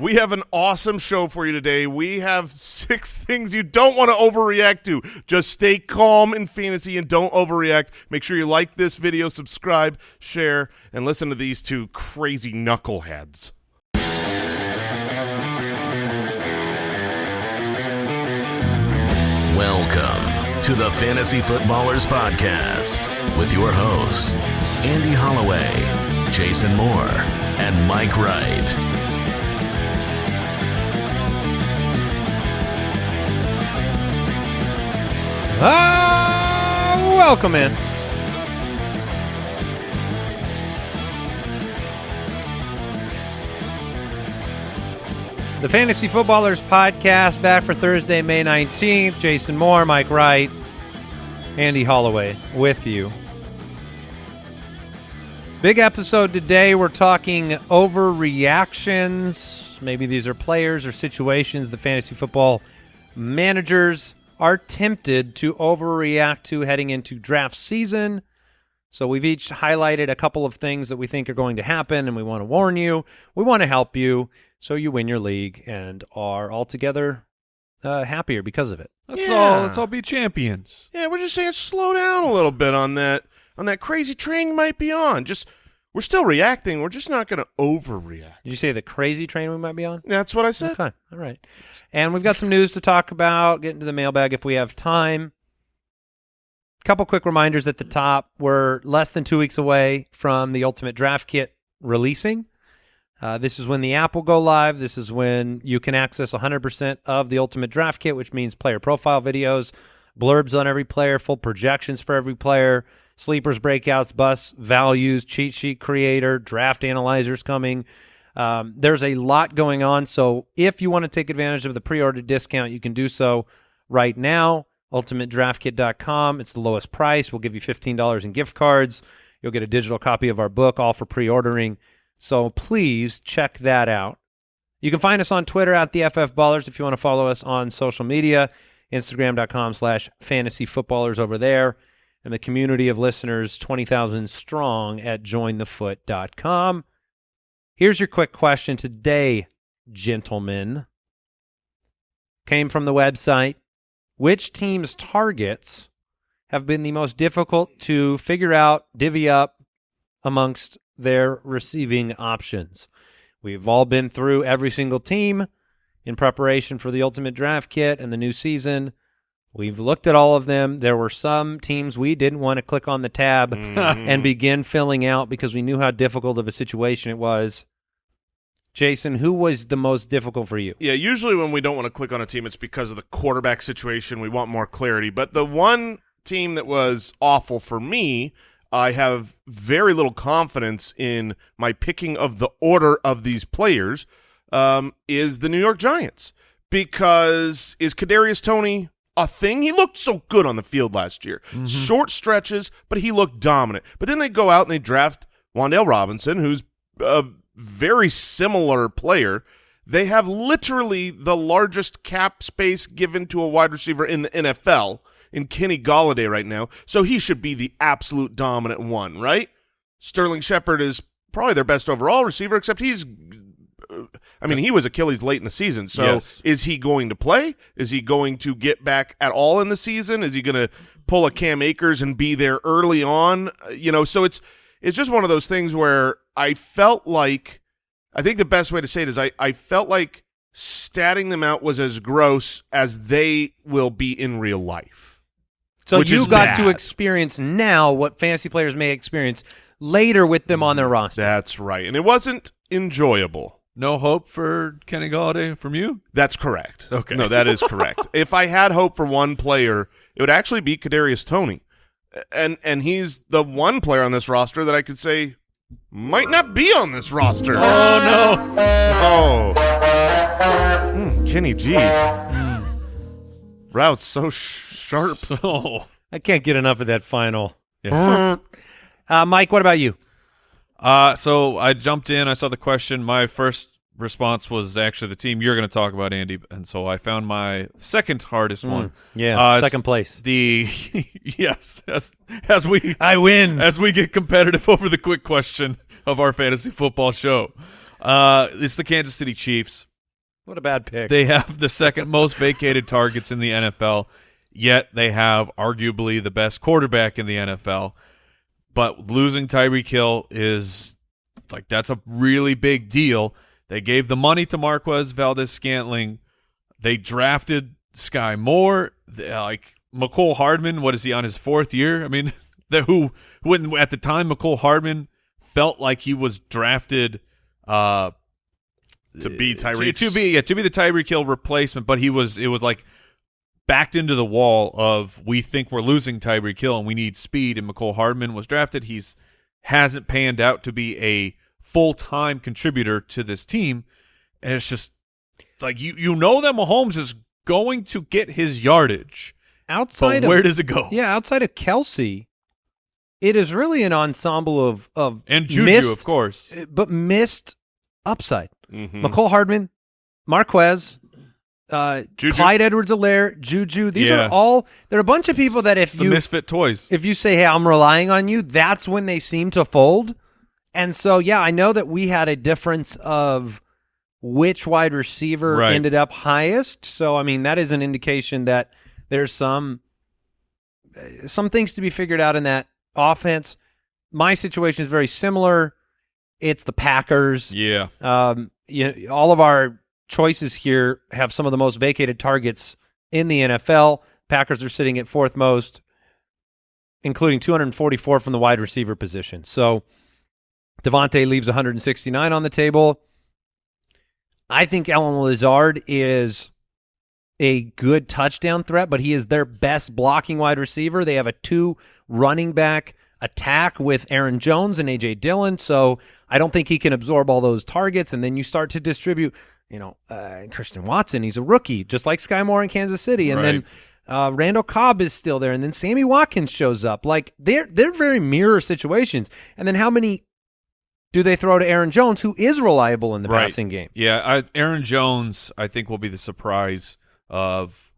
We have an awesome show for you today. We have six things you don't want to overreact to. Just stay calm in fantasy and don't overreact. Make sure you like this video, subscribe, share, and listen to these two crazy knuckleheads. Welcome to the Fantasy Footballers Podcast with your hosts, Andy Holloway, Jason Moore, and Mike Wright. Ah, welcome in. The Fantasy Footballers Podcast back for Thursday, May 19th. Jason Moore, Mike Wright, Andy Holloway with you. Big episode today. We're talking overreactions. Maybe these are players or situations the fantasy football managers are tempted to overreact to heading into draft season. So we've each highlighted a couple of things that we think are going to happen, and we want to warn you. We want to help you so you win your league and are altogether uh, happier because of it. Let's Yeah. all let's all be champions. Yeah, we're just saying slow down a little bit on that on that crazy train you might be on. Just we're still reacting. We're just not going to overreact. Did you say the crazy train we might be on? That's what I said. Okay, all right. And we've got some news to talk about. Get into the mailbag if we have time. A couple quick reminders at the top. We're less than two weeks away from the Ultimate Draft Kit releasing. Uh, this is when the app will go live. This is when you can access 100% of the Ultimate Draft Kit, which means player profile videos, blurbs on every player, full projections for every player, sleepers, breakouts, bus values, cheat sheet creator, draft analyzers coming. Um, there's a lot going on. So if you want to take advantage of the pre-order discount, you can do so right now. UltimateDraftKit.com. It's the lowest price. We'll give you $15 in gift cards. You'll get a digital copy of our book, all for pre-ordering. So please check that out. You can find us on Twitter at the FF Ballers if you want to follow us on social media, Instagram.com slash fantasy footballers over there, and the community of listeners, 20,000 strong at jointhefoot.com. Here's your quick question today, gentlemen. Came from the website. Which team's targets have been the most difficult to figure out, divvy up amongst their receiving options? We've all been through every single team in preparation for the Ultimate Draft Kit and the new season. We've looked at all of them. There were some teams we didn't want to click on the tab and begin filling out because we knew how difficult of a situation it was. Jason, who was the most difficult for you? Yeah, usually when we don't want to click on a team, it's because of the quarterback situation. We want more clarity. But the one team that was awful for me, I have very little confidence in my picking of the order of these players, um, is the New York Giants. Because is Kadarius Toney a thing? He looked so good on the field last year. Mm-hmm. Short stretches, but he looked dominant. But then they go out and they draft Wan'Dale Robinson, who's a very similar player. They have literally the largest cap space given to a wide receiver in the NFL in Kenny Golladay right now, so he should be the absolute dominant one, right? Sterling Shepard is probably their best overall receiver, except he's. I mean, he was Achilles late in the season. So, Yes. is he going to play? Is he going to get back at all in the season? Is he going to pull a Cam Akers and be there early on? Uh, You know, so it's it's just one of those things where I felt like I think the best way to say it is I, I felt like statting them out was as gross as they will be in real life. So you got to experience now what fantasy players may experience later with them on their roster. That's right. And it wasn't enjoyable. No hope for Kenny Golladay from you. That's correct. Okay. No, that is correct. if I had hope for one player, it would actually be Kadarius Toney. And and he's the one player on this roster that I could say might not be on this roster. Oh no. Oh. Mm, Kenny G. Routes so sh- sharp. no! Oh, I can't get enough of that final. yeah. Uh, Mike, what about you? Uh, so I jumped in. I saw the question. My first response was actually the team you're going to talk about, Andy, and so I found my second hardest one. Yeah, Uh, second place. The yes, as as we I win. as we get competitive over the quick question of our fantasy football show. Uh, it's the Kansas City Chiefs. What a bad pick. They have the second most vacated targets in the NFL, yet they have arguably the best quarterback in the NFL. But losing Tyreek Hill is like that's a really big deal. They gave the money to Marquez Valdes-Scantling. They drafted Sky Moore. They- like Mecole Hardman, what is he on his fourth year? I mean, the, who when at the time Mecole Hardman felt like he was drafted uh to be to, Tyreek. to be yeah, to be the Tyreek Hill replacement, but he was it was like backed into the wall of we think we're losing Tyreek Hill and we need speed. And Mecole Hardman was drafted. He's hasn't panned out to be a full time contributor to this team, and it's just like you you know that Mahomes is going to get his yardage, outside but where of does it go? yeah, outside of Kelce, it is really an ensemble of of and Juju, missed, of course. but missed upside. Mhm. Mecole Hardman, Marquez, uh, Juju. Clyde Edwards-Helaire, Juju. These Yeah. are all. There are a bunch of people that if It's you misfit toys. if you say, "Hey, I'm relying on you," that's when they seem to fold. And so, yeah, I know that we had a difference of which wide receiver Right. ended up highest. So, I mean, that is an indication that there's some uh, some things to be figured out in that offense. My situation is very similar. It's the Packers. yeah, Um, you know, all of our choices here have some of the most vacated targets in the NFL. Packers are sitting at fourth most, including 244 from the wide receiver position. So Davante leaves 169 on the table. I think Allen Lazard is a good touchdown threat, but he is their best blocking wide receiver. They have a two running back attack with Aaron Jones and AJ Dillon, so I don't think he can absorb all those targets. And then you start to distribute, you know, uh, Christian Watson. He's a rookie, just like Sky Moore in Kansas City, and then uh, Randall Cobb is still there, and then Sammy Watkins shows up. Like they're they're very mirror situations. And then how many do they throw to Aaron Jones, who is reliable in the Right. passing game? Yeah, I, Aaron Jones, I think, will be the surprise of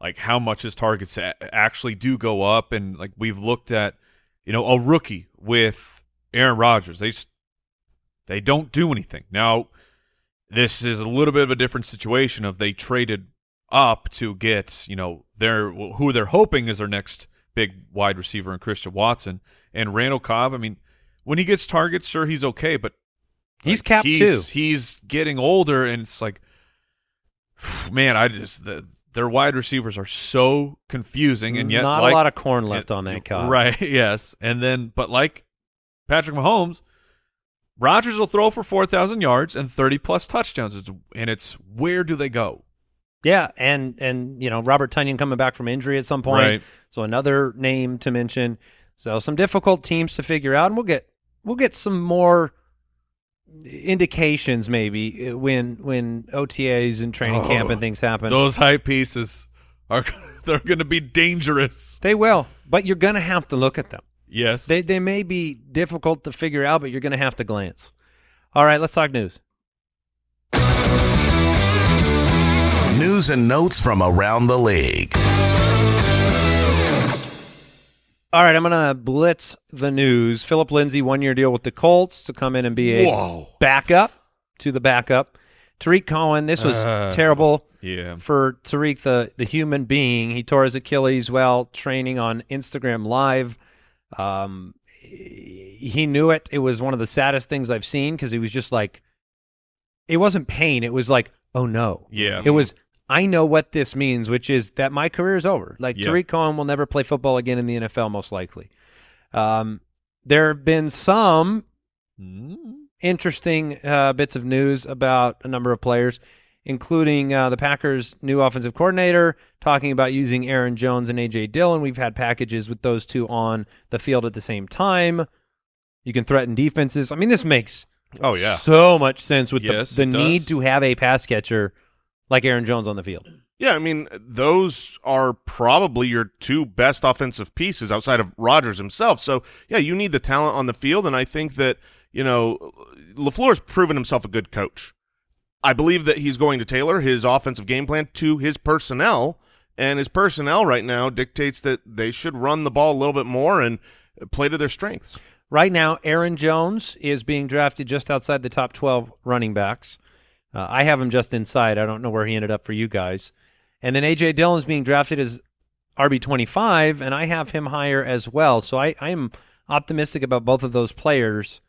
like how much his targets actually do go up, and like we've looked at, you know, a rookie with Aaron Rodgers, they just they don't do anything. Now, this is a little bit of a different situation of they traded up to get you know their who they're hoping is their next big wide receiver in Christian Watson and Randall Cobb. I mean, when he gets targets, sure he's okay, but He's like, capped he's, too. He's getting older, and it's like, man, I just the, their wide receivers are so confusing, and yet not like, a lot of corn left on that cob. right? Yes, and then but like Patrick Mahomes, Rodgers will throw for four thousand yards and thirty plus touchdowns, it's, and it's where do they go? Yeah, and and you know Robert Tonyan coming back from injury at some point, Right. so another name to mention. So some difficult teams to figure out, and we'll get we'll get some more indications maybe uh, when when OTAs and training camp and things happen. Those high pieces are they're going to be dangerous. They will, but you're going to have to look at them. Yes, They they may be difficult to figure out, but you're going to have to glance. All right, let's talk news. News and notes from around the league. All right, I'm going to blitz the news. Philip Lindsay, one year deal with the Colts to come in and be a Whoa. backup to the backup. Tarik Cohen, this was Uh, terrible yeah. for Tarik, the, the human being. He tore his Achilles while training on Instagram Live. Um, he knew it. It was one of the saddest things I've seen because he was just like, it wasn't pain. It was like, oh no. Yeah. It was, I know what this means, which is that my career is over. Like Yeah. Tarik Cohen will never play football again in the NFL, most likely. Um, there have been some Mm. interesting uh, bits of news about a number of players, including uh, the Packers' new offensive coordinator talking about using Aaron Jones and AJ Dillon. We've had packages with those two on the field at the same time. You can threaten defenses. I mean, this makes Oh yeah. so much sense with Yes, the, the need does. to have a pass catcher like Aaron Jones on the field. Yeah, I mean, those are probably your two best offensive pieces outside of Rodgers himself. So, yeah, you need the talent on the field, and I think that, you know, LaFleur's proven himself a good coach. I believe that he's going to tailor his offensive game plan to his personnel, and his personnel right now dictates that they should run the ball a little bit more and play to their strengths. Right now, Aaron Jones is being drafted just outside the top 12 running backs. Uh, I have him just inside. I don't know where he ended up for you guys. And then A.J. Dillon is being drafted as RB25, and I have him higher as well. So I, I am optimistic about both of those players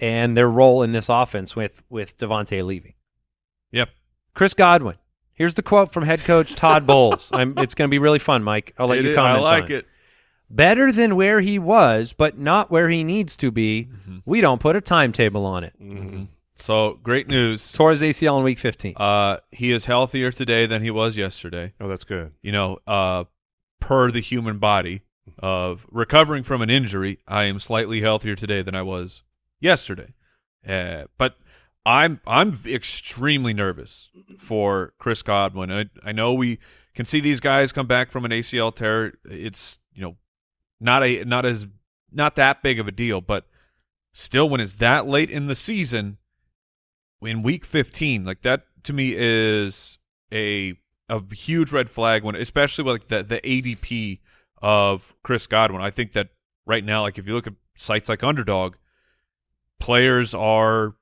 and their role in this offense with, with Davante leaving. Yep. Chris Godwin. Here's the quote from head coach Todd Bowles. I'm, it's going to be really fun, Mike. I'll let It you comment. is- comment. I like on it. Better than where he was, but not where he needs to be. Mm-hmm. We don't put a timetable on it. Mhm. So great news. Tore his ACL in week 15. Uh, he is healthier today than he was yesterday. Oh, that's good. You know, uh, per the human body of recovering from an injury, I am slightly healthier today than I was yesterday. Uh, but I'm I'm extremely nervous for Chris Godwin. I I know we can see these guys come back from an ACL tear. It's you know not a not as not that big of a deal, but still, when it's that late in the season, in week 15, like that to me is a a huge red flag when, especially with like the the ADP of Chris Godwin. I think that right now, like if you look at sites like Underdog, players are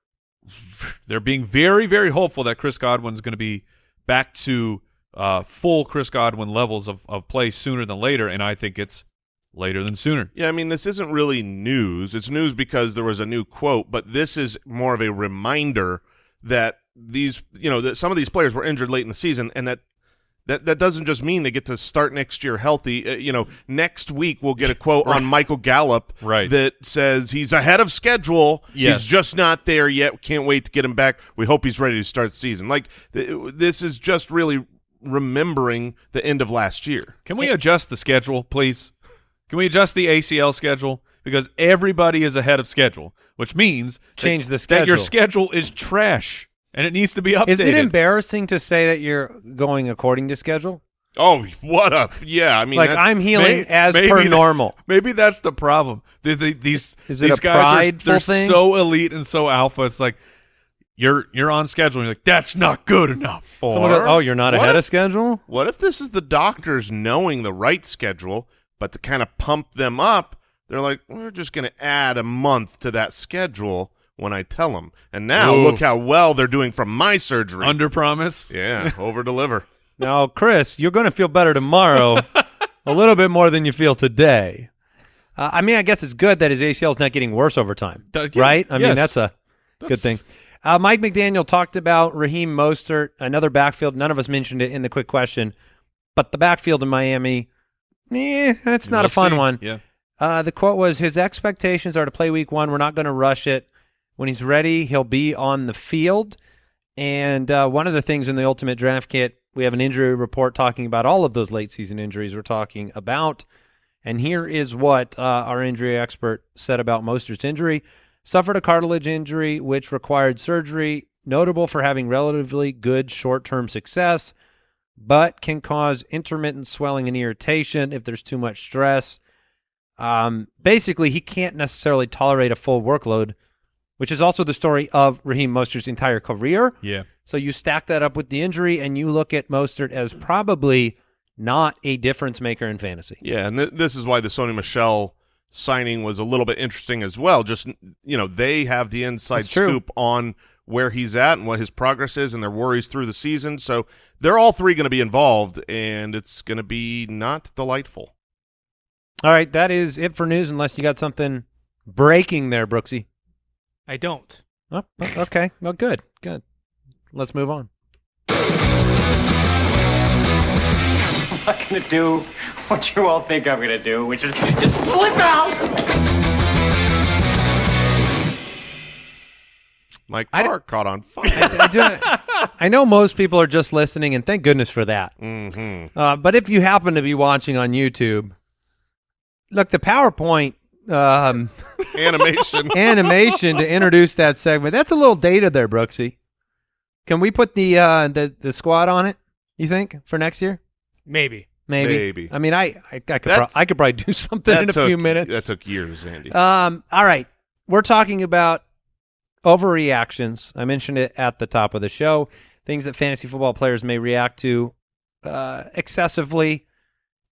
they're being very very hopeful that Chris Godwin's going to be back to uh, full Chris Godwin levels of of play sooner than later, and I think it's later than sooner. Yeah, I mean, this isn't really news. It's news because there was a new quote, but this is more of a reminder that these, you know, that some of these players were injured late in the season, and that that that doesn't just mean they get to start next year healthy. Uh, you know, next week we'll get a quote on Michael Gallup Right. that says he's ahead of schedule. Yes. He's just not there yet. Can't wait to get him back. We hope he's ready to start the season. Like th- this is just really remembering the end of last year. Can we adjust the schedule, please? Can we adjust the ACL schedule because everybody is ahead of schedule, which means Change that, the that your schedule. schedule is trash and it needs to be updated. Is it embarrassing to say that you're going according to schedule? Oh, what up? Yeah, I mean, like I'm healing May- as maybe per that- normal. Maybe that's the problem. The, the, these Is these guys are they're thing? so elite and so alpha. It's like you're you're on schedule. You're like that's not good enough. Or goes, oh, you're not ahead if- of schedule? What if this is the doctors knowing the right schedule, but to kind of pump them up, they're like, we're just going to add a month to that schedule when I tell them. And now Ooh. look how well they're doing from my surgery. Under promise. yeah, over deliver. now, Chris, you're going to feel better tomorrow, a little bit more than you feel today. Uh, I mean, I guess it's good that his ACL is not getting worse over time, That- yeah, right? I mean, that's a good thing. Uh, Mike McDaniel talked about Raheem Mostert, another backfield. None of us mentioned it in the quick question, but the backfield in Miami, eh, that's not We'll a fun see. one. Yeah. Uh, the quote was his expectations are to play week one. We're not going to rush it. When he's ready, he'll be on the field. And uh, one of the things in the ultimate draft kit, we have an injury report talking about all of those late season injuries we're talking about. And here is what uh, our injury expert said about Mostert's injury. Suffered a cartilage injury, which required surgery, notable for having relatively good short term success, but can cause intermittent swelling and irritation if there's too much stress. Um, basically, he can't necessarily tolerate a full workload, which is also the story of Raheem Mostert's entire career. Yeah. So you stack that up with the injury, and you look at Mostert as probably not a difference maker in fantasy. Yeah, and th- this is why the Sony Michel signing was a little bit interesting as well. Just, you know, they have the inside scoop on where he's at and what his progress is and their worries through the season. So they're all three going to be involved, and it's going to be not delightful. All right, that is it for news, unless you got something breaking there, Brooksy. I don't. Oh, okay. Well, good, good. Let's move on. I'm not gonna do what you all think I'm gonna do, which is just flip out! My I d- car caught on fire. I, do, I know most people are just listening, and thank goodness for that. hmm Uh, but if you happen to be watching on YouTube, look, the PowerPoint um, Animation. animation to introduce that segment, that's a little dated there, Brooksy. Can we put the uh, the the squad on it, you think, for next year? Maybe. Maybe. Maybe. I mean, I I, I could pro- I could probably do something in a took- few minutes. That took years, Andy. Um, all right. We're talking about overreactions. I mentioned it at the top of the show. Things that fantasy football players may react to uh, excessively.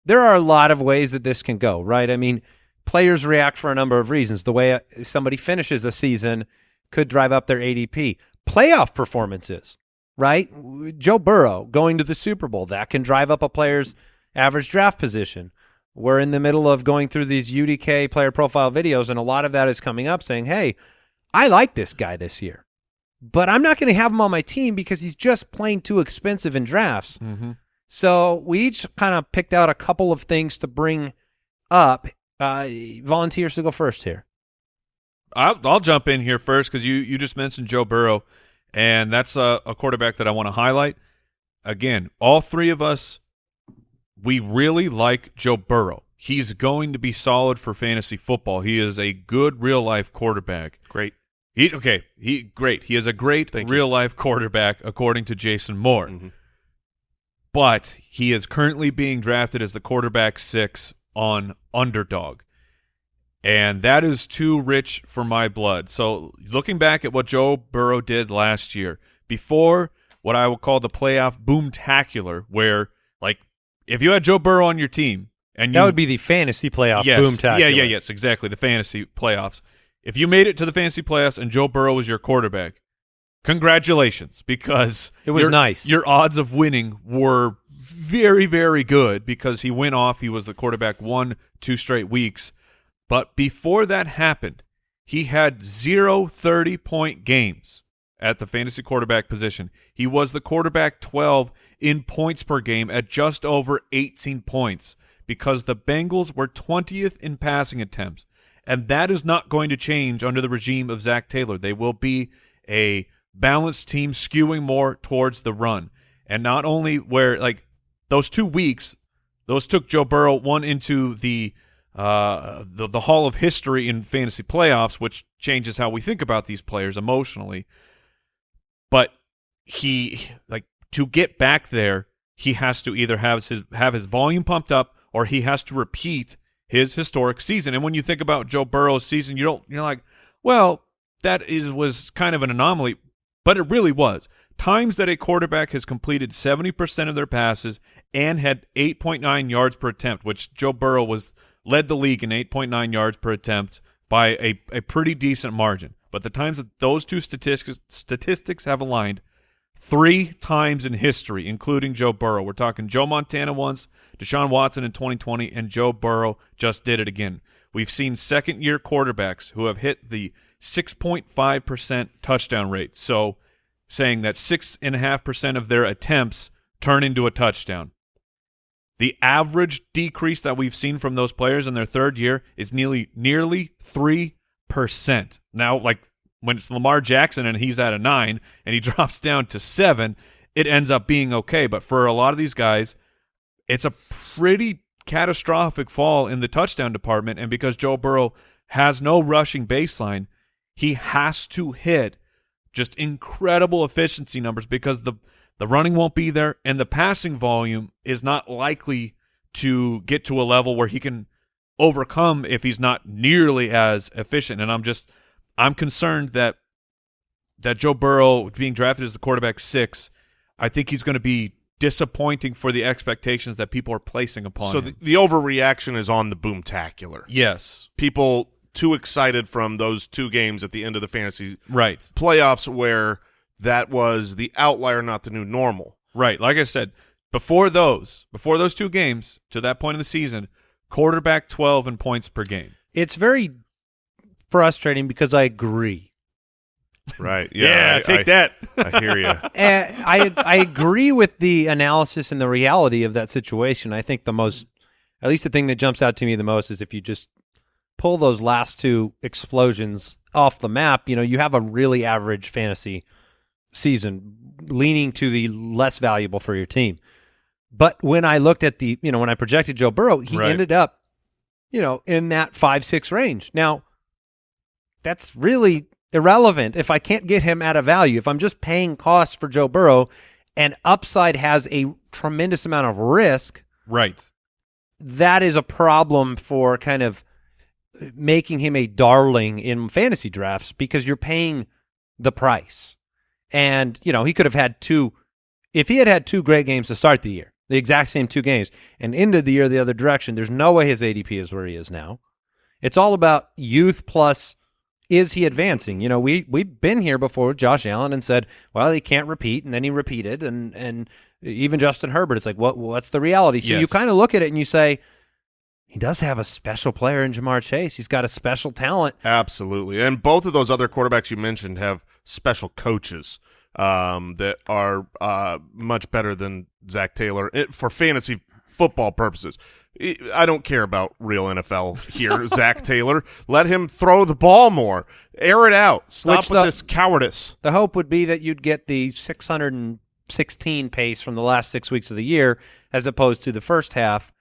There are a lot of ways that this can go, right? I mean, players react for a number of reasons. The way uh, somebody finishes a season could drive up their ADP. Playoff performances, right? Joe Burrow going to the Super Bowl, that can drive up a player's average draft position. We're in the middle of going through these UDK player profile videos, and a lot of that is coming up saying, hey, I like this guy this year, but I'm not going to have him on my team because he's just plain too expensive in drafts. Mm-hmm. So we each kind of picked out a couple of things to bring up. Uh, volunteers to go first here. I'll, I'll jump in here first because you you just mentioned Joe Burrow, and that's a, a quarterback that I want to highlight. Again, all three of us, we really like Joe Burrow. He's going to be solid for fantasy football. He is a good real life quarterback. Great. He okay. He great. He is a great Thank you. real life quarterback according to Jason Moore. Mhm. But he is currently being drafted as the quarterback six on underdog. And that is too rich for my blood. So looking back at what Joe Burrow did last year, before what I will call the playoff boomtacular, where like if you had Joe Burrow on your team and you That would be the fantasy playoff yes, boom tackle. Yeah, yeah, yes, exactly. The fantasy playoffs. If you made it to the fantasy playoffs and Joe Burrow was your quarterback, congratulations because It was your- nice. Your odds of winning were very, very good because he went off. He was the quarterback one, two straight weeks. But before that happened, he had zero 30 point games at the fantasy quarterback position. He was the quarterback 12 in points per game at just over 18 points because the Bengals were 20th in passing attempts. And that is not going to change under the regime of Zac Taylor. They will be a balanced team skewing more towards the run. And not only where, like, those two weeks, those took Joe Burrow one into the uh, the, the Hall of History in fantasy playoffs, which changes how we think about these players emotionally. But he like to get back there, he has to either have his have his volume pumped up or he has to repeat his historic season. And when you think about Joe Burrow's season, you don't you're like, well, that is was kind of an anomaly, but it really was. Times that a quarterback has completed 70% of their passes and had 8.9 yards per attempt, which Joe Burrow was led the league in 8.9 yards per attempt by a, a pretty decent margin. But the times that those two statistics statistics have aligned three times in history, including Joe Burrow. We're talking Joe Montana once, Deshaun Watson in 2020, and Joe Burrow just did it again. We've seen second year quarterbacks who have hit the 6.5% touchdown rate. So saying that 6.5% of their attempts turn into a touchdown. The average decrease that we've seen from those players in their third year is nearly nearly three percent. Now, like when it's Lamar Jackson and he's at a nine and he drops down to seven, it ends up being okay. But for a lot of these guys, it's a pretty catastrophic fall in the touchdown department. And because Joe Burrow has no rushing baseline, he has to hit just incredible efficiency numbers because the the running won't be there and the passing volume is not likely to get to a level where he can overcome if he's not nearly as efficient and I'm just I'm concerned that that Joe Burrow being drafted as the quarterback 6 I think he's going to be disappointing for the expectations that people are placing upon So him. the, the overreaction is on the boomtacular. yes People too excited from those two games at the end of the fantasy right playoffs where that was the outlier, not the new normal. Right. Like I said, before those, before those two games, to that point in the season, quarterback 12 in points per game. It's very frustrating because I agree. Right. Yeah. I- take I- that. I hear you. Eh, I I agree with the analysis and the reality of that situation. I think the most, at least the thing that jumps out to me the most is if you just pull those last two explosions off the map, you know, you have a really average fantasy season, leaning to the less valuable for your team. But when I looked at the, you know, when I projected Joe Burrow, he Right. ended up, you know, in that five six range. Now, that's really irrelevant if I can't get him at a value. If I'm just paying costs for Joe Burrow and upside has a tremendous amount of risk, right. that is a problem for kind of making him a darling in fantasy drafts because you're paying the price. And, you know, he could have had two, if he had had two great games to start the year, the exact same two games, and ended the year the other direction, there's no way his ADP is where he is now. It's all about youth plus is he advancing? You know, we we've been here before with Josh Allen and said, well, he can't repeat, and then he repeated, and and even Justin Herbert, it's like, what what's the reality? So you kind of look at it and you say, he does have a special player in Ja'Marr Chase. He's got a special talent. Absolutely. And both of those other quarterbacks you mentioned have special coaches um, that are uh, much better than Zac Taylor it, for fantasy football purposes. I don't care about real NFL here, Zac Taylor. Let him throw the ball more. Air it out. Stop Which with the- this cowardice. The hope would be that you'd get the 616 pace from the last six weeks of the year as opposed to the first half.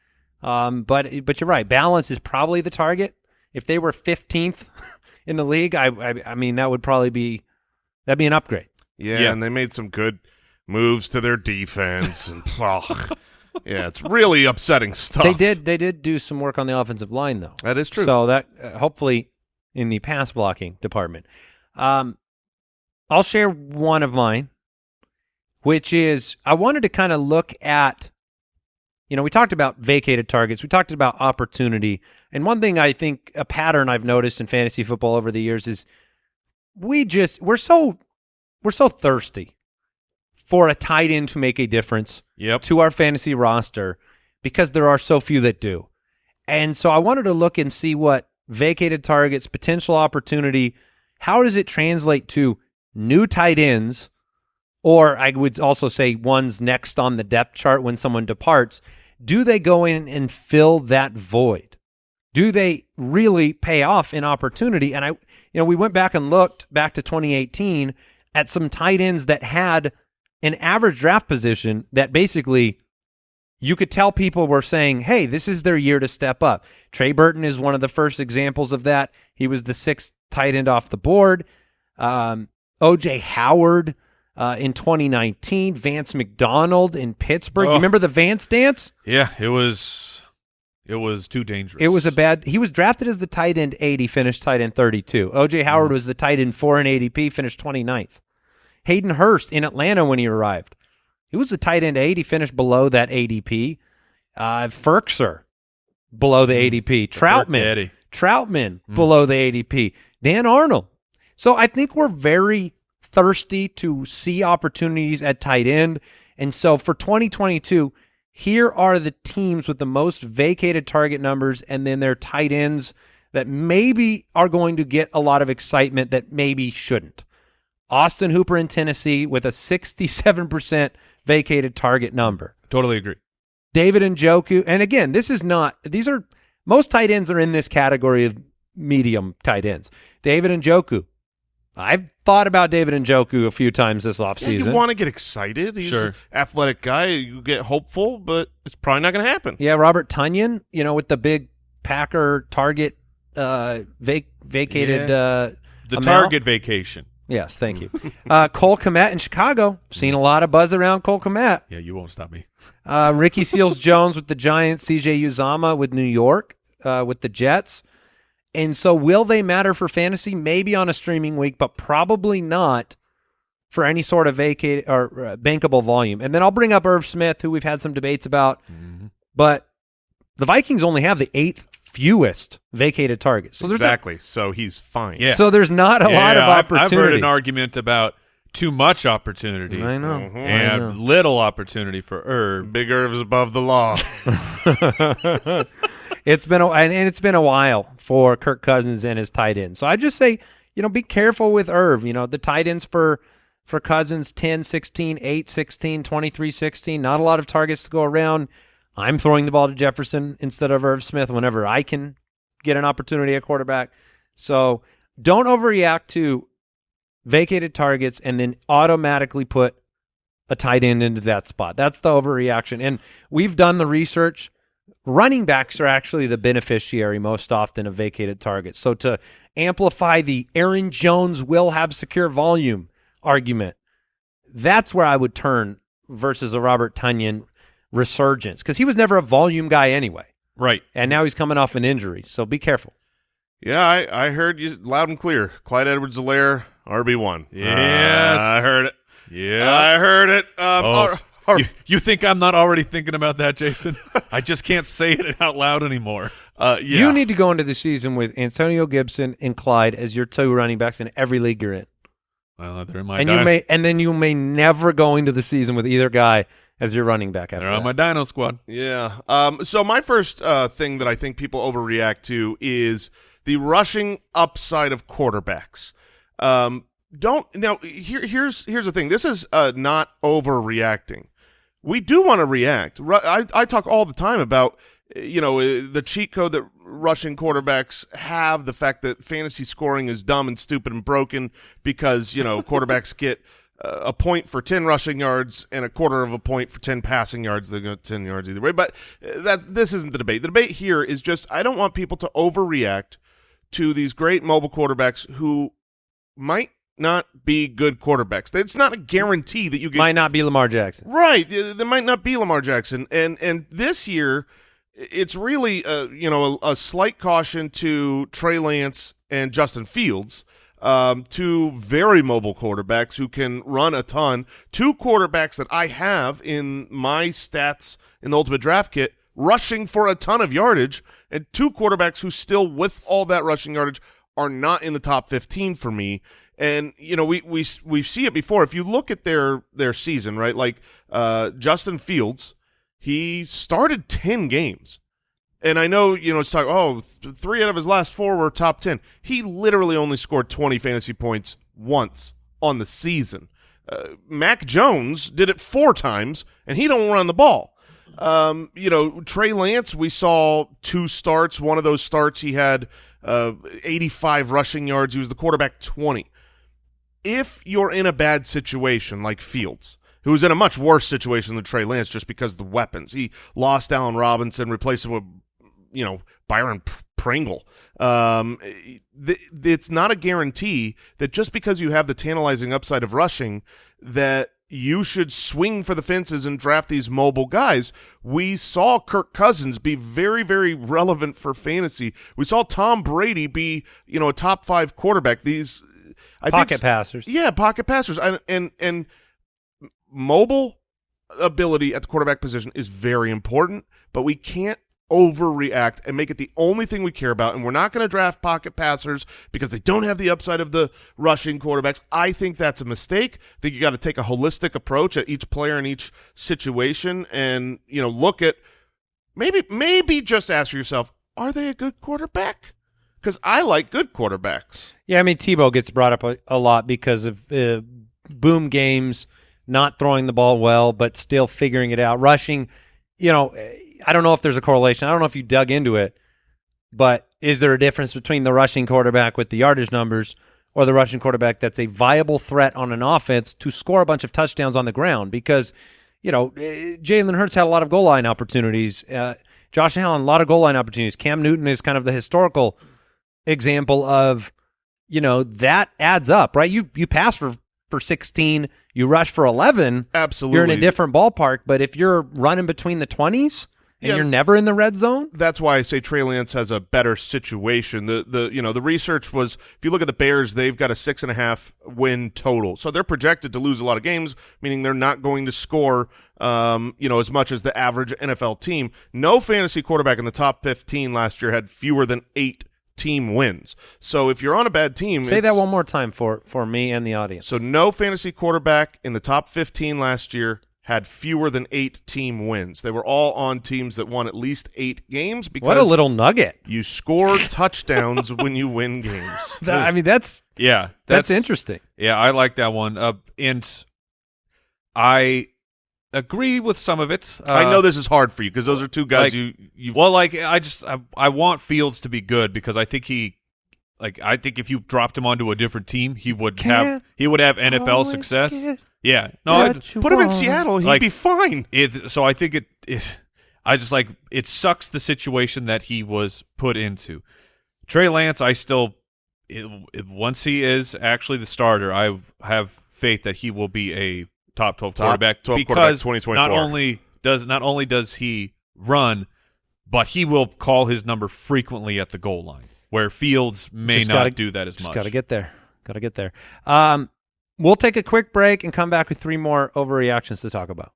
Um, but but you're right. Balance is probably the target. If they were 15th in the league, I, I I mean that would probably be that'd be an upgrade. Yeah, Yeah. and they made some good moves to their defense. and oh, Yeah, it's really upsetting stuff. They did they did do some work on the offensive line though. That is true. So that uh, hopefully in the pass blocking department. Um, I'll share one of mine, which is I wanted to kind of look at, you know, we talked about vacated targets, we talked about opportunity, and one thing I think a pattern I've noticed in fantasy football over the years is we just we're so we're so thirsty for a tight end to make a difference Yep. to our fantasy roster because there are so few that do. And so I wanted to look and see what vacated targets, potential opportunity, how does it translate to new tight ends, or I would also say ones next on the depth chart when someone departs. Do they go in and fill that void? Do they really pay off in opportunity? And I, you know, we went back and looked back to 2018 at some tight ends that had an average draft position that basically you could tell people were saying, hey, this is their year to step up. Trey Burton is one of the first examples of that. He was the sixth tight end off the board. Um, OJ Howard uh, in 2019, Vance McDonald in Pittsburgh. You Oh. remember the Vance dance? Yeah, it was it was too dangerous. It was a bad. He was drafted as the tight end 80, finished tight end 32. OJ mm-hmm. Howard was the tight end 4 in ADP, finished 29th. Hayden Hurst in Atlanta when he arrived. He was the tight end 80, finished below that ADP. Uh, Firkser below the mm-hmm. ADP. Trautman. Daddy. Trautman mm-hmm. below the ADP. Dan Arnold. So I think we're very thirsty to see opportunities at tight end. And so for 2022, here are the teams with the most vacated target numbers and then their tight ends that maybe are going to get a lot of excitement that maybe shouldn't. Austin Hooper in Tennessee with a 67% vacated target number. Totally agree. David and Njoku, and again, this is not these are most tight ends are in this category of medium tight ends. David and Njoku. I've thought about David Njoku a few times this Yeah, offseason. you want to get excited. He's Sure. an athletic guy. You get hopeful, but it's probably not going to happen. yeah, Robert Tonyan, you know, with the big Packer target uh vac- vacated Yeah. uh The amount. target vacation. Yes, thank you. uh Cole Kmet in Chicago. Seen a lot of buzz around Cole Kmet. Yeah, you won't stop me. Uh, Ricky Seals Jones with the Giants, CJ Uzomah with New York, uh, with the Jets. And so, will they matter for fantasy? Maybe on a streaming week, but probably not for any sort of vacate or uh, bankable volume. And then I'll bring up Irv Smith, who we've had some debates about. But the Vikings only have the eighth fewest vacated targets. So there's not- exactly. so he's fine. Yeah. so there's not a lot of Yeah, I've- opportunity. I've, heard an argument about too much opportunity I know. Mhm. I and know. little opportunity for Irv. Big Irv's above the law. it's been a, and, and it's been a while for Kirk Cousins and his tight end. So I just say, you know, be careful with Irv. You know, the tight ends for for Cousins 10, 16, 8, 16, 23, 16. Not a lot of targets to go around. I'm throwing the ball to Jefferson instead of Irv Smith whenever I can get an opportunity at quarterback. So don't overreact to vacated targets and then automatically put a tight end into that spot. That's the overreaction. And we've done the research. Running backs are actually the beneficiary most often of vacated targets. So to amplify the Aaron Jones will have secure volume argument, that's where I would turn versus a Robert Tonyan resurgence because he was never a volume guy anyway. Right. And now he's coming off an injury. So be careful. Yeah, I, I heard you loud and clear. Clyde Edwards-Helaire, RB1. Yes. I heard it. Yeah. I heard it. Um, Oh, all- s- You, you think I'm not already thinking about that, Jason? I just can't say it out loud anymore. uh, yeah. You need to go into the season with Antonio Gibson and Clyde as your two running backs in every league you're in. Well, they're in my and di- you may and then you may never go into the season with either guy as your running back after they're on that. my Dino squad. Yeah. Um, so my first uh, thing that I think people overreact to is the rushing upside of quarterbacks. Um, don't now. Here, here's here's the thing. This is uh, not overreacting. We do want to react. I, I talk all the time about you know uh, the cheat code that rushing quarterbacks have. The fact that fantasy scoring is dumb and stupid and broken because you know quarterbacks get uh, a point for 10 rushing yards and a quarter of a point for 10 passing yards. Going to 10 yards either way. But uh, that this isn't the debate. The debate here is just I don't want people to overreact to these great mobile quarterbacks who might not be good quarterbacks. It's not a guarantee that you get Might not be Lamar Jackson. Right. There might not be Lamar Jackson. And and this year, it's really, uh, you know, a, a slight caution to Trey Lance and Justin Fields, um, two very mobile quarterbacks who can run a ton. Two quarterbacks that I have in my stats in the Ultimate Draft Kit rushing for a ton of yardage, and two quarterbacks who still, with all that rushing yardage, are not in the top 15 for me. And you know we we we see it before. If you look at their their season, right? Like uh, Justin Fields, he started ten games, and I know you know it's talk. Oh, th- three out of his last four were top ten. He literally only scored twenty fantasy points once on the season. Uh, Mac Jones did it four times, and he don't run the ball. Um, you know, Trey Lance, we saw two starts. One of those starts, he had uh, 85 rushing yards. He was the quarterback 20. If you're in a bad situation like Fields, who was in a much worse situation than Trey Lance just because of the weapons, he lost Allen Robinson, replaced him with, you know, Byron Pringle. Um, it's not a guarantee that just because you have the tantalizing upside of rushing that you should swing for the fences and draft these mobile guys. We saw Kirk Cousins be very, very relevant for fantasy. We saw Tom Brady be, you know, a top five quarterback. These I Pocket think, passers. yeah, pocket passers, and and and mobile ability at the quarterback position is very important, but we can't overreact and make it the only thing we care about. And we're not going to draft pocket passers because they don't have the upside of the rushing quarterbacks. I think that's a mistake. I think you got to take a holistic approach at each player in each situation, and you know, look at maybe maybe just ask yourself, are they a good quarterback? Because I like good quarterbacks. Yeah, I mean Tebow gets brought up a, a lot because of uh, boom games, not throwing the ball well, but still figuring it out. Rushing, you know, I don't know if there's a correlation. I don't know if you dug into it, but is there a difference between the rushing quarterback with the yardage numbers or the rushing quarterback that's a viable threat on an offense to score a bunch of touchdowns on the ground? Because, you know, eh, Jalen Hurts had a lot of goal line opportunities. Uh, Josh Allen, a lot of goal line opportunities. Cam Newton is kind of the historical example of you know that adds up right you you pass for for 16 you rush for 11 Absolutely, you're in a different ballpark but if you're running between the 20s and Yeah. you're never in the red zone that's why I say Trey Lance has a better situation. The the you know the research was if you look at the Bears, they've got a six and a half win total, so they're projected to lose a lot of games, meaning they're not going to score um you know as much as the average NFL team. No fantasy quarterback in the top fifteen last year had fewer than eight team wins. So if you're on a bad team, say that one more time for for me and the audience So no fantasy quarterback in the top 15 last year had fewer than eight team wins. They were all on teams that won at least eight games because what a little nugget you score touchdowns when you win games. That- i mean that's Yeah, that's, interesting Yeah, I like that one. Uh, and I agree with some of it. Uh, I know this is hard for you because those are two guys like- you you Well, like I just I, I want Fields to be good because I think he like I think if you dropped him onto a different team, he would have Can't he would have NFL success. get Yeah. No, I, what you put him in. Seattle, he'd Like- be fine. it, so I think it, it I just like it sucks the situation that he was put into. Trey Lance, I still it, it, once he is actually the starter, I have faith that he will be a top 12 Top quarterback 12 quarterback because 2024. not only does not only does he run, but he will call his number frequently at the goal line, where Fields may Just not gotta- do that as Just much. got to get there. Got to get there. Um, We'll take a quick break and come back with three more overreactions to talk about.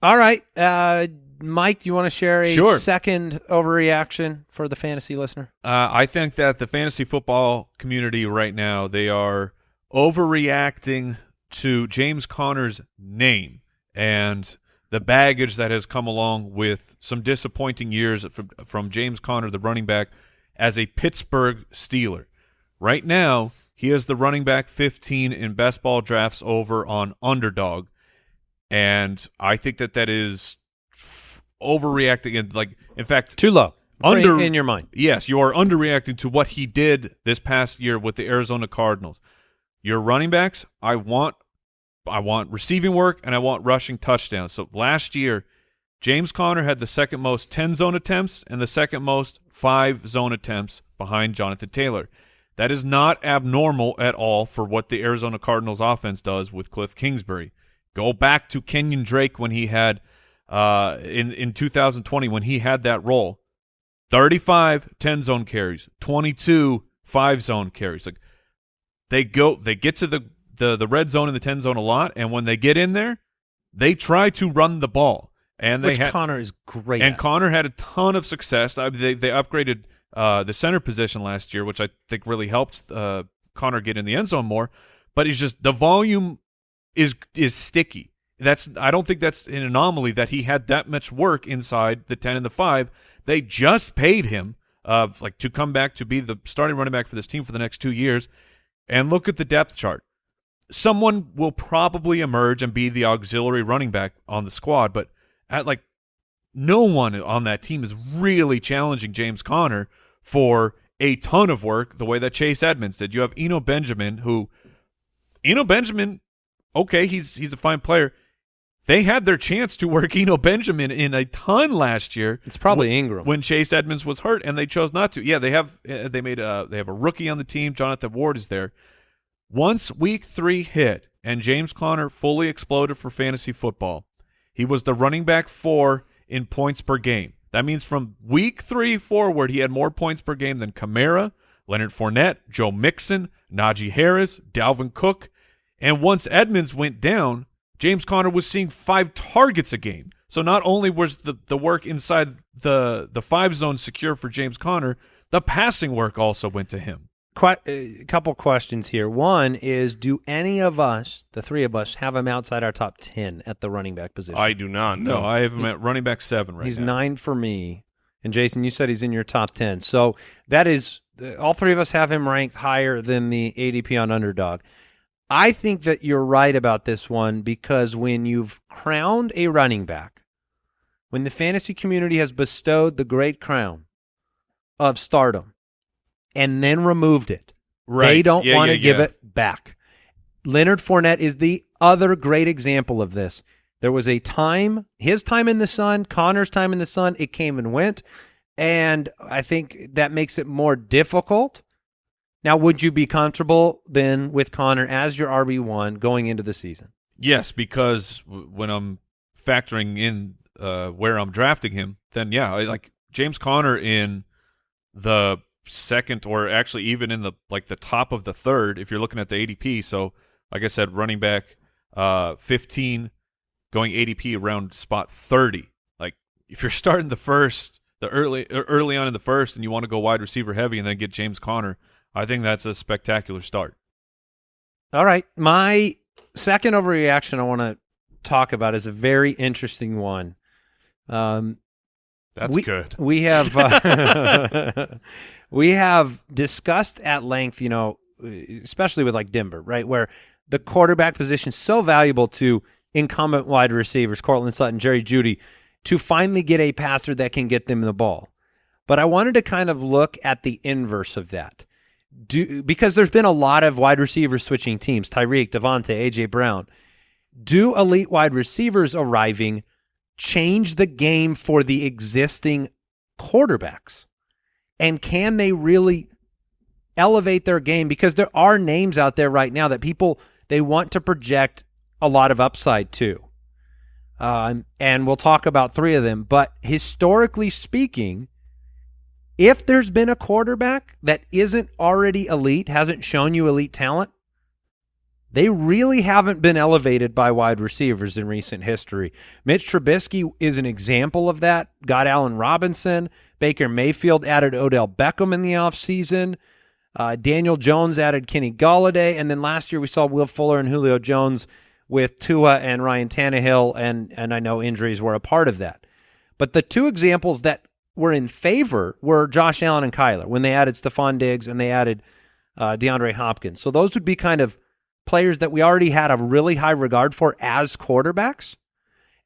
All right. Uh, Mike, do you want to share a sure. second overreaction for the fantasy listener? Uh, I think that the fantasy football community right now, they are overreacting to James Conner's name. And the baggage that has come along with some disappointing years from, from James Conner, the running back, as a Pittsburgh Steeler. Right now, he is the running back 15 in best ball drafts over on Underdog, and I think that that is overreacting. And like, in fact, Too low. Under- Under in your mind. Yes, you are underreacting to what he did this past year with the Arizona Cardinals. Your running backs, I want I want receiving work and I want rushing touchdowns. So last year, James Conner had the second most 10 zone attempts and the second most 5 zone attempts behind Jonathan Taylor. That is not abnormal at all for what the Arizona Cardinals offense does with Cliff Kingsbury. Go back to Kenyon Drake when he had uh, in in 2020 when he had that role. 35 10 zone carries, 22 5 zone carries. Like they go they get to the the the red zone and the 10 zone a lot and when they get in there, they try to run the ball. And they Which had Conner is great and at. Conner had a ton of success. I, they they upgraded uh, the center position last year, which I think really helped uh, Conner get in the end zone more. But he's just the volume is is sticky. That's I don't think that's an anomaly that he had that much work inside the ten and the five. They just paid him uh, like to come back to be the starting running back for this team for the next two years. And look at the depth chart. Someone will probably emerge and be the auxiliary running back on the squad, but at like no one on that team is really challenging James Conner for a ton of work the way that Chase Edmonds did. You have Eno Benjamin, who Eno Benjamin, okay, he's he's a fine player. They had their chance to work Eno Benjamin in a ton last year. It's probably wh- Ingram. when Chase Edmonds was hurt, and they chose not to. Yeah, they have uh, they made a they have a rookie on the team. Jonathan Ward is there. Once week three hit and James Conner fully exploded for fantasy football, he was the running back four in points per game. That means from week three forward, he had more points per game than Kamara, Leonard Fournette, Joe Mixon, Najee Harris, Dalvin Cook. And once Edmonds went down, James Conner was seeing five targets a game. So not only was the, the work inside the, the five zone secure for James Conner, the passing work also went to him. Que- a couple questions here. One is, do any of us, the three of us, have him outside our top ten at the running back position? I do not No, know. I have him at running back seven right now. he's now. nine for me. And Jason, you said he's in your top ten. So that is uh, all three of us have him ranked higher than the ADP on underdog. I think that you're right about this one because when you've crowned a running back, when the fantasy community has bestowed the great crown of stardom and then removed it, they don't Yeah, want to yeah, give yeah. it back. Leonard Fournette is the other great example of this. There was a time, his time in the sun, Conner's time in the sun, it came and went. And I think that makes it more difficult. Now, would you be comfortable then with Conner as your RB1 going into the season? Yes, because when I'm factoring in uh, where I'm drafting him, then yeah, I, like James Conner in the second or actually even in the like the top of the third if you're looking at the ADP. So, like I said, running back uh 15 going ADP around spot 30. Like if you're starting the first the early er, early on in the first and you want to go wide receiver heavy and then get James Conner, I think that's a spectacular start. All right. My second overreaction I want to talk about is a very interesting one. Um, That's we, good. We have uh, we have discussed at length, you know, especially with like Denver, right, where the quarterback position is so valuable to incumbent wide receivers, Courtland Sutton, Jerry Jeudy, to finally get a passer that can get them the ball. But I wanted to kind of look at the inverse of that. Do because there's been a lot of wide receivers switching teams, Tyreek, Davante, AJ Brown. Do elite wide receivers arriving change the game for the existing quarterbacks? And can they really elevate their game? Because there are names out there right now that people they want to project a lot of upside to. Um, and we'll talk about three of them. But historically speaking, if there's been a quarterback that isn't already elite, hasn't shown you elite talent, they really haven't been elevated by wide receivers in recent history. Mitch Trubisky is an example of that. Got Allen Robinson. Baker Mayfield added Odell Beckham in the offseason. Uh, Daniel Jones added Kenny Golladay. And then last year we saw Will Fuller and Julio Jones with Tua and Ryan Tannehill. And, and I know injuries were a part of that. But the two examples that were in favor were Josh Allen and Kyler when they added Stefon Diggs and they added uh, DeAndre Hopkins. So those would be kind of players that we already had a really high regard for as quarterbacks.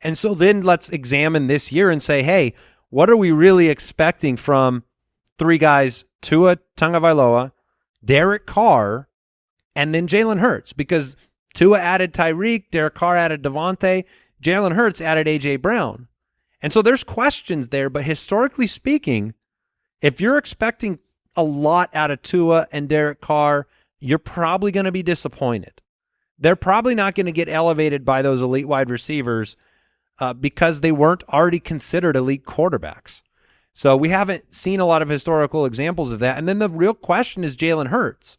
And so then let's examine this year and say, hey, what are we really expecting from three guys, Tua Tagovailoa, Derek Carr, and then Jalen Hurts? Because Tua added Tyreek, Derek Carr added Davante, Jalen Hurts added A.J. Brown. And so there's questions there, but historically speaking, if you're expecting a lot out of Tua and Derek Carr – you're probably going to be disappointed. They're probably not going to get elevated by those elite wide receivers uh, because they weren't already considered elite quarterbacks. So we haven't seen a lot of historical examples of that. And then the real question is Jalen Hurts,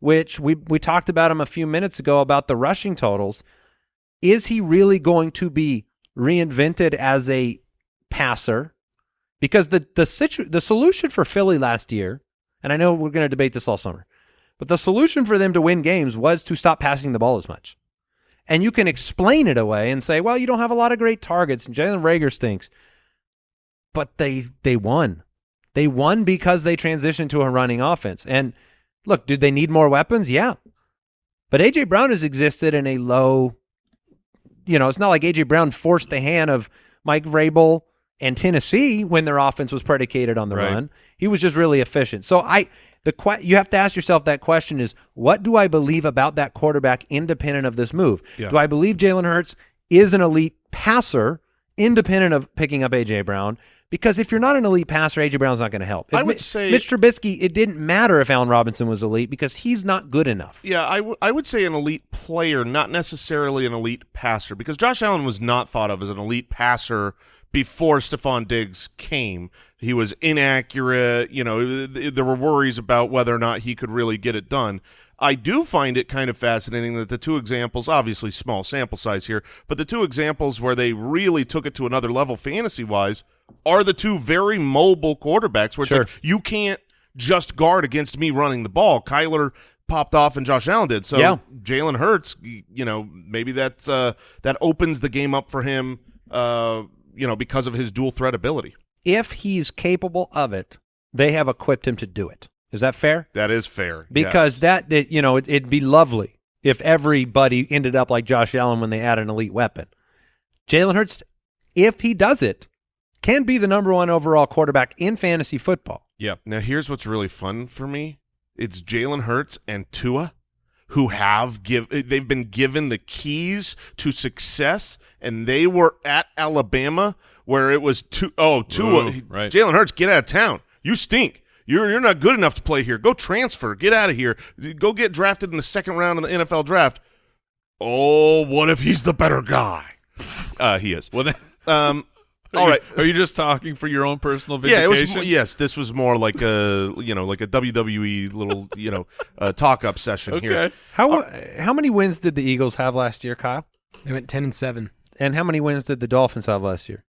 which we we talked about him a few minutes ago about the rushing totals. Is he really going to be reinvented as a passer? Because the the situ- the solution for Philly last year, and I know we're going to debate this all summer, but the solution for them to win games was to stop passing the ball as much. And you can explain it away and say, well, you don't have a lot of great targets and Jalen Reagor stinks. But they they won. They won because they transitioned to a running offense. And look, did they need more weapons? Yeah. But A.J. Brown has existed in a low, you know, it's not like A.J. Brown forced the hand of Mike Vrabel and Tennessee when their offense was predicated on the Right. run. He was just really efficient. So I the que- you have to ask yourself that question is what do I believe about that quarterback independent of this move? Yeah. Do I believe Jalen Hurts is an elite passer independent of picking up AJ Brown? Because if you're not an elite passer, AJ Brown's not going to help. I would say- Mitch Trubisky. It didn't matter if Allen Robinson was elite because he's not good enough. Yeah, I, w- I would say an elite player, not necessarily an elite passer, because Josh Allen was not thought of as an elite passer before Stefon Diggs came. He was inaccurate. You know, there were worries about whether or not he could really get it done. I do find it kind of fascinating that the two examples, obviously small sample size here, but the two examples where they really took it to another level fantasy wise are the two very mobile quarterbacks where it's Sure. like you can't just guard against me running the ball. Kyler popped off and Josh Allen did. So Yeah. Jalen Hurts, you know, maybe that's uh, that opens the game up for him, uh, you know, because of his dual threat ability. If he's capable of it, they have equipped him to do it. Is that fair? That is fair because yes. that, that you know it, it'd be lovely if everybody ended up like Josh Allen when they add an elite weapon. Jalen Hurts, if he does it, can be the number one overall quarterback in fantasy football. Yep. Now here's what's really fun for me: it's Jalen Hurts and Tua, who have give they've been given the keys to success, and they were at Alabama where it was two oh Tua, Ooh, right. Jalen Hurts, get out of town. You stink. You're you're not good enough to play here. Go transfer. Get out of here. Go get drafted in the second round of the NFL draft. Oh, what if he's the better guy? Uh, he is. Well, then, Um, are all you- right. Are you just talking for your own personal vindication? Yeah, vindication? it was. Yes, this was more like a you know like a WWE little you know uh, talk up session Okay. here. How how many wins did the Eagles have last year, Kyle? They went ten and seven And how many wins did the Dolphins have last year?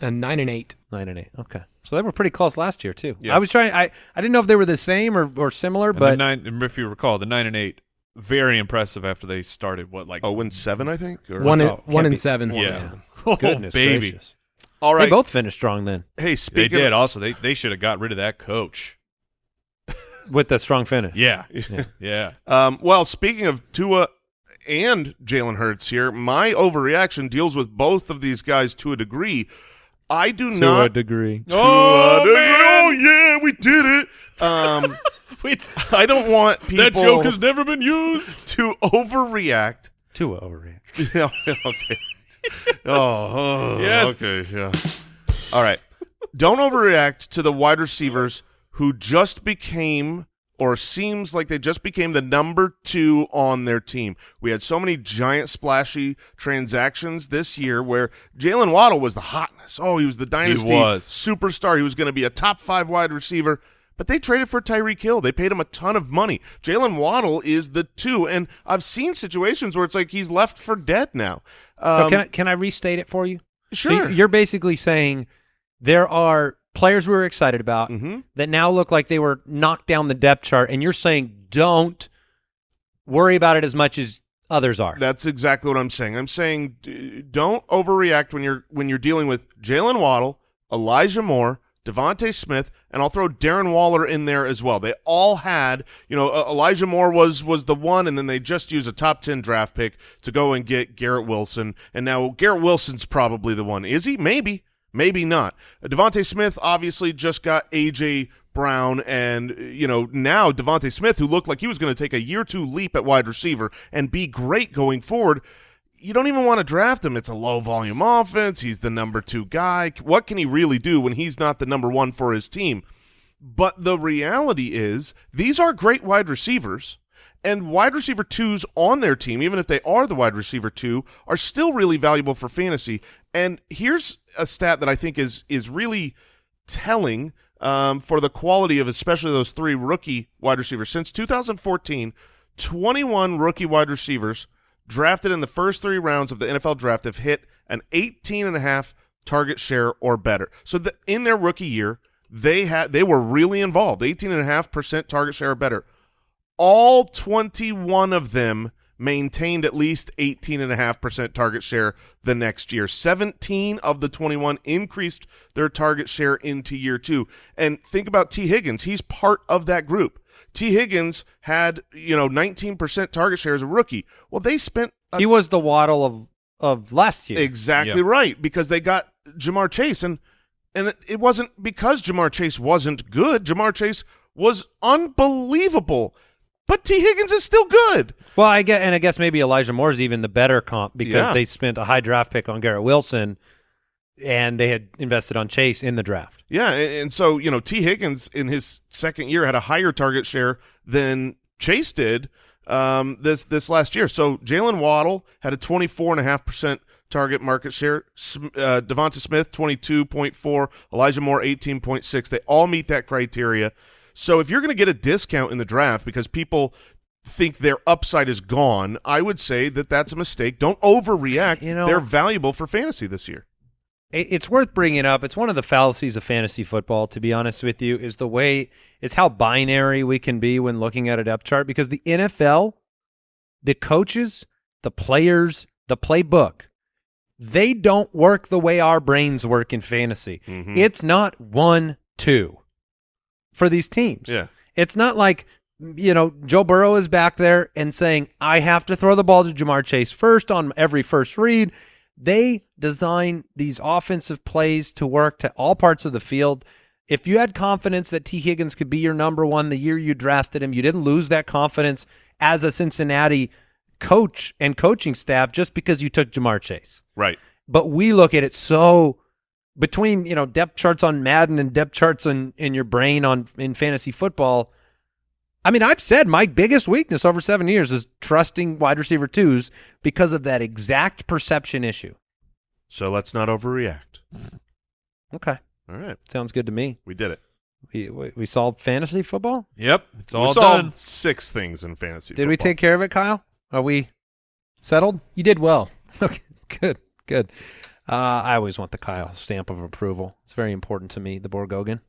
and nine and eight. Nine and eight. Okay, so they were pretty close last year too. Yeah. I was trying. I I didn't know if they were the same or or similar, And but nine, and if you recall, the nine and eight, very impressive after they started. What like Oh, and seven, I think. Or? One and, thought- one can't and seven. yeah, oh, goodness baby, gracious. All They both finished strong then hey, they speaking. did. Also, they they should have got rid of that coach. with the strong finish. Yeah, yeah. Um, well, speaking of Tua and Jalen Hurts here, my overreaction deals with both of these guys to a degree. I do to not a degree. to Oh, a degree- man. Oh yeah, we did it. Um, Wait, I don't want people that joke has never been used. to overreact. To overreact. Yeah, okay. Oh, oh, Yes. okay, yeah. All right. Don't overreact to the wide receivers who just became or seems like they just became the number two on their team. We had so many giant splashy transactions this year where Jaylen Waddle was the hotness. Oh, he was the dynasty was. superstar. He was going to be a top five wide receiver. but they traded for Tyreek Hill. They paid him a ton of money. Jaylen Waddle is the two, and I've seen situations where it's like he's left for dead now. Um, so can I, can I restate it for you? Sure. you- you're basically saying there are players we were excited about Mhm. that now look like they were knocked down the depth chart, and you're saying don't worry about it as much as others are. That's exactly what I'm saying. I'm saying don't overreact when you're when you're dealing with Jaylen Waddle, Elijah Moore, DeVonta Smith, and I'll throw Darren Waller in there as well. They all had, you know, uh, Elijah Moore was was the one, and then they just used a top ten draft pick to go and get Garrett Wilson, and now Garrett Wilson's probably the one. Is he? Maybe, maybe not. DeVonta Smith obviously just got AJ Brown, and you know now DeVonta Smith, who looked like he was going to take a year two leap at wide receiver and be great going forward. You don't even want to draft him. It's a low volume offense. He's the number two guy. What can he really do when he's not the number one for his team? But the reality is, these are great wide receivers, and wide receiver twos on their team, even if they are the wide receiver two, are still really valuable for fantasy. And here's a stat that I think is is really telling um, for the quality of especially those three rookie wide receivers. Since 2014, 21 rookie wide receivers drafted in the first three rounds of the NFL draft have hit an 18 and a half target share or better. So the, in their rookie year, they had they were really involved, 18 and a half percent target share or better. All 21 of them maintained at least 18.5% target share the next year. 17 of the 21 increased their target share into year two. And think about Tee Higgins. He's part of that group. Tee Higgins had, you know, 19% target share as a rookie. Well, they spent a he was the Waddle of of last year. Exactly Yeah. right, because they got Ja'Marr Chase, and and it, it wasn't because Ja'Marr Chase wasn't good. Ja'Marr Chase was unbelievable, but Tee Higgins is still good. Well, I get, and I guess maybe Elijah Moore's even the better comp because Yeah. they spent a high draft pick on Garrett Wilson, and they had invested on Chase in the draft. Yeah, and, so you know T. Higgins in his second year had a higher target share than Chase did um, this this last year. So Jaylen Waddle had a twenty four and a half percent target market share. Uh, DeVonta Smith twenty two point four, Elijah Moore eighteen point six. They all meet that criteria. So if you're going to get a discount in the draft because people think their upside is gone, I would say that that's a mistake. Don't overreact. You know- They're valuable for fantasy this year. It's worth bringing up. It's one of the fallacies of fantasy football, to be honest with you, is the way is how binary we can be when looking at a depth chart. Because the NFL, the coaches, the players, the playbook, they don't work the way our brains work in fantasy. Mhm. It's not one two for these teams. Yeah. It's not like you know Joe Burrow is back there and saying I have to throw the ball to Ja'Marr Chase first on every first read. They design these offensive plays to work to all parts of the field. If you had confidence that Tee Higgins could be your number one the year you drafted him, you didn't lose that confidence as a Cincinnati coach and coaching staff just because you took Ja'Marr Chase Right. but we look at it so between you know depth charts on Madden and depth charts in in your brain on in fantasy football. I mean, I've said my biggest weakness over seven years is trusting wide receiver twos because of that exact perception issue. So let's not overreact. Okay, All right. sounds good to me. We did it. We we, we solved fantasy football. Yep, it's all we all solved done. six things in fantasy. Did we take care of it, Kyle? Are we settled? You did well. Okay, good, good. Uh, I always want the Kyle stamp of approval. It's very important to me, the Borgogan.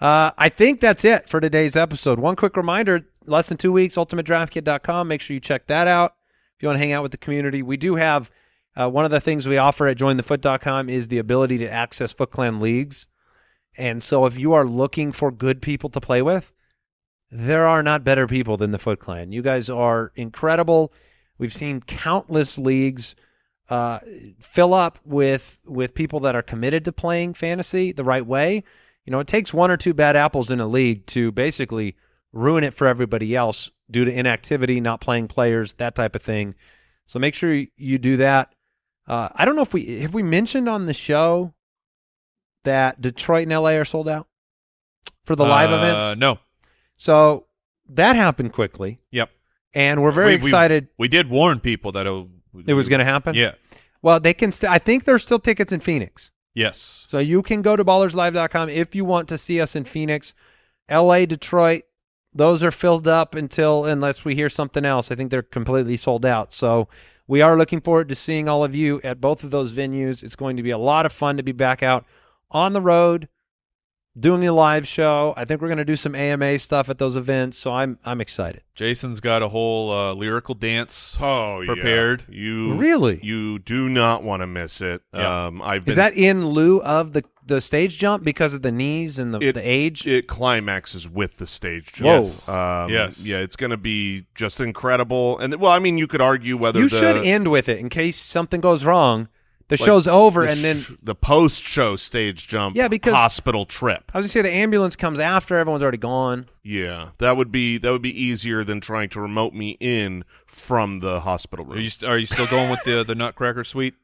Uh, I think that's it for today's episode. One quick reminder less than two weeks, ultimatedraftkit.com. Make sure you check that out. If you want to hang out with the community, we do have uh, one of the things we offer at jointhefoot.com is the ability to access Foot Clan leagues. And so if you are looking for good people to play with, there are not better people than the Foot Clan. You guys are incredible. We've seen countless leagues uh, fill up with with people that are committed to playing fantasy the right way. You know, it takes one or two bad apples in a league to basically ruin it for everybody else due to inactivity, not playing players, that type of thing. So make sure you, do that. Uh, I don't know if we have we mentioned on the show that Detroit and LA are sold out for the live Uh, events. No. So that happened quickly, Yep. and we're very We- we- excited We did warn people that it, it was going to happen. Yeah. Well, they can. I think there's still tickets in Phoenix, Yes. so you can go to ballerslive.com if you want to see us in Phoenix. L.A., Detroit, those are filled up until unless we hear something else. I think they're completely sold out. So we are looking forward to seeing all of you at both of those venues. It's going to be a lot of fun to be back out on the road doing the live show. I think we're going to do some AMA stuff at those events, so I'm I'm excited. Jason's got a whole uh, lyrical dance. Oh, yeah. Prepared. You Really? You do not want to miss it. Yeah. Um, I've been Is that in lieu of the the stage jump because of the knees and the, It- the age? it climaxes with the stage jump. Whoa. Yes. Um, Yes. Yeah, it's going to be just incredible. And well, I mean, you could argue whether you the, should end with it in case something goes wrong. The like, show's over, the and then sh- the post-show stage jump. Yeah, because- hospital trip. I was gonna say the ambulance comes after everyone's already gone. Yeah, that would be that would be easier than trying to remote me in from the hospital room. Are you st- are you still going with the the Nutcracker Suite,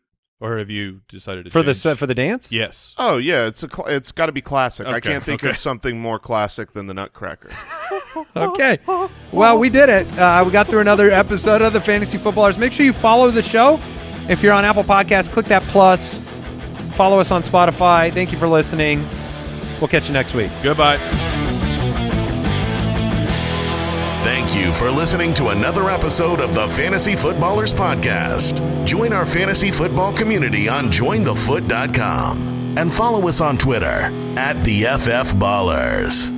or have you decided to for the change? for the dance. Yes. Oh yeah, it's a cl- it's got to be classic. I can't think okay. of something more classic than the Nutcracker. Okay. Well, we did it. Uh, we got through another episode of the Fantasy Footballers. Make sure you follow the show. If you're on Apple Podcasts, click that plus. Follow us on Spotify. Thank you for listening. We'll catch you next week. Goodbye. Thank you for listening to another episode of the Fantasy Footballers Podcast. Join our fantasy football community on jointhefoot.com and follow us on Twitter at the FF Ballers.